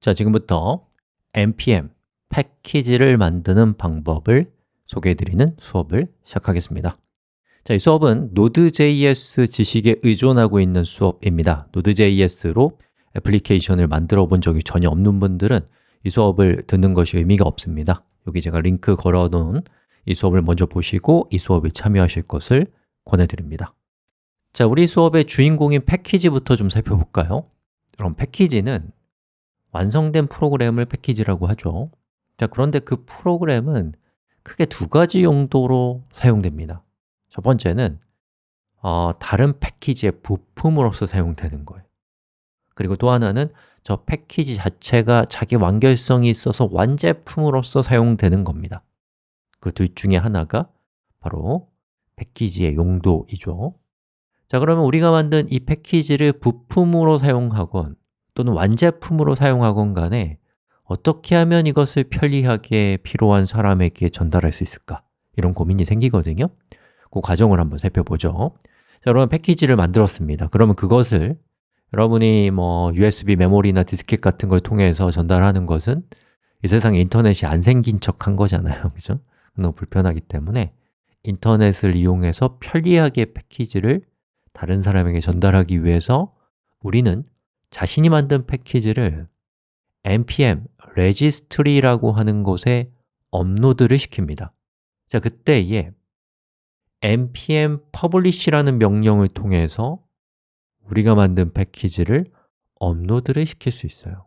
자, 지금부터 npm 패키지를 만드는 방법을 소개해드리는 수업을 시작하겠습니다. 자, 이 수업은 Node.js 지식에 의존하고 있는 수업입니다. Node.js로 애플리케이션을 만들어 본 적이 전혀 없는 분들은 이 수업을 듣는 것이 의미가 없습니다. 여기 제가 링크 걸어 놓은 이 수업을 먼저 보시고 이 수업에 참여하실 것을 권해드립니다. 자, 우리 수업의 주인공인 패키지부터 좀 살펴볼까요? 그럼 패키지는 완성된 프로그램을 패키지라고 하죠. 자, 그런데 그 프로그램은 크게 두 가지 용도로 사용됩니다. 첫 번째는 어, 다른 패키지의 부품으로서 사용되는 거예요. 그리고 또 하나는 저 패키지 자체가 자기 완결성이 있어서 완제품으로서 사용되는 겁니다. 그 둘 중에 하나가 바로 패키지의 용도이죠. 자, 그러면 우리가 만든 이 패키지를 부품으로 사용하건 또는 완제품으로 사용하건 간에 어떻게 하면 이것을 편리하게 필요한 사람에게 전달할 수 있을까? 이런 고민이 생기거든요 그 과정을 한번 살펴보죠 자, 여러분 패키지를 만들었습니다 그러면 그것을 여러분이 뭐 USB 메모리나 디스켓 같은 걸 통해서 전달하는 것은 이 세상에 인터넷이 안 생긴 척 한 거잖아요 그죠? 너무 불편하기 때문에 인터넷을 이용해서 편리하게 패키지를 다른 사람에게 전달하기 위해서 우리는 자신이 만든 패키지를 npm registry라고 하는 곳에 업로드를 시킵니다. 자, 그때에 npm publish라는 명령을 통해서 우리가 만든 패키지를 업로드를 시킬 수 있어요.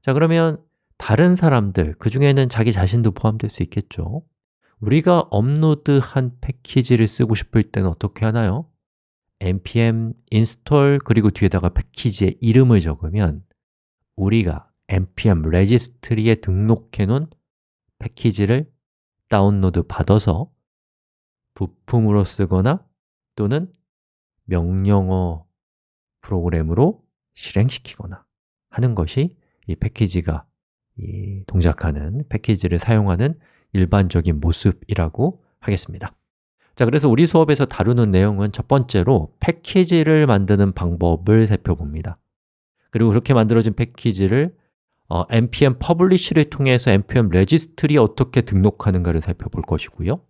자, 그러면 다른 사람들, 그 중에는 자기 자신도 포함될 수 있겠죠? 우리가 업로드한 패키지를 쓰고 싶을 때는 어떻게 하나요? Npm install 그리고 뒤에다가 패키지의 이름을 적으면 우리가 npm registry에 등록해 놓은 패키지를 다운로드 받아서 부품으로 쓰거나 또는 명령어 프로그램으로 실행시키거나 하는 것이 이 패키지가 이 동작하는 패키지를 사용하는 일반적인 모습이라고 하겠습니다 자, 그래서 우리 수업에서 다루는 내용은 첫 번째로 패키지를 만드는 방법을 살펴봅니다. 그리고 그렇게 만들어진 패키지를 어, npm publish를 통해서 npm registry에 어떻게 등록하는가를 살펴볼 것이고요.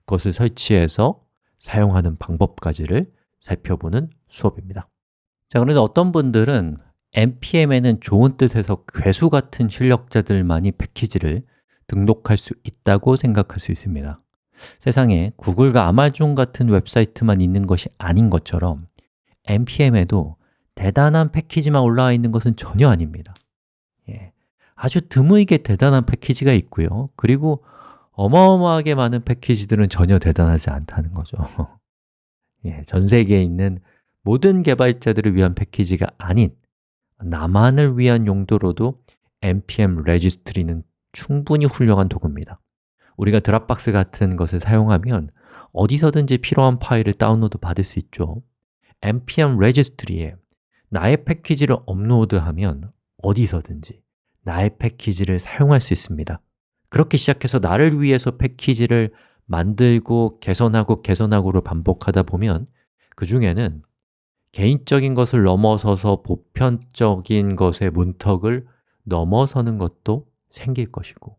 그것을 설치해서 사용하는 방법까지를 살펴보는 수업입니다. 자, 그런데 어떤 분들은 npm에는 좋은 뜻에서 괴수 같은 실력자들만이 패키지를 등록할 수 있다고 생각할 수 있습니다 세상에 구글과 아마존 같은 웹사이트만 있는 것이 아닌 것처럼 npm에도 대단한 패키지만 올라와 있는 것은 전혀 아닙니다. 예, 아주 드물게 대단한 패키지가 있고요. 그리고 어마어마하게 많은 패키지들은 전혀 대단하지 않다는 거죠. 예, 전 세계에 있는 모든 개발자들을 위한 패키지가 아닌 나만을 위한 용도로도 npm registry는 충분히 훌륭한 도구입니다 우리가 드랍박스 같은 것을 사용하면 어디서든지 필요한 파일을 다운로드 받을 수 있죠. npm registry에 나의 패키지를 업로드하면 어디서든지 나의 패키지를 사용할 수 있습니다. 그렇게 시작해서 나를 위해서 패키지를 만들고 개선하고 개선하고를 반복하다 보면 그 중에는 개인적인 것을 넘어서서 보편적인 것의 문턱을 넘어서는 것도 생길 것이고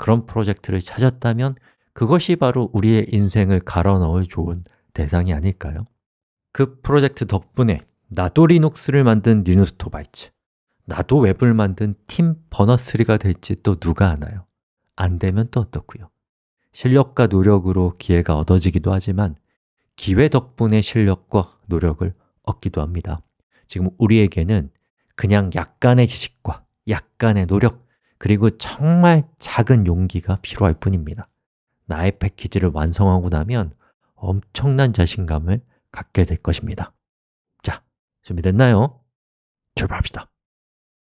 그런 프로젝트를 찾았다면 그것이 바로 우리의 인생을 갈아 넣을 좋은 대상이 아닐까요? 그 프로젝트 덕분에 나도 리눅스를 만든 리누스 토발즈 나도 웹을 만든 팀 버너스리가 될지 또 누가 아나요? 안 되면 또 어떻고요? 실력과 노력으로 기회가 얻어지기도 하지만 기회 덕분에 실력과 노력을 얻기도 합니다 지금 우리에게는 그냥 약간의 지식과 약간의 노력 그리고 정말 작은 용기가 필요할 뿐입니다. 나의 패키지를 완성하고 나면 엄청난 자신감을 갖게 될 것입니다. 자, 준비됐나요? 출발합시다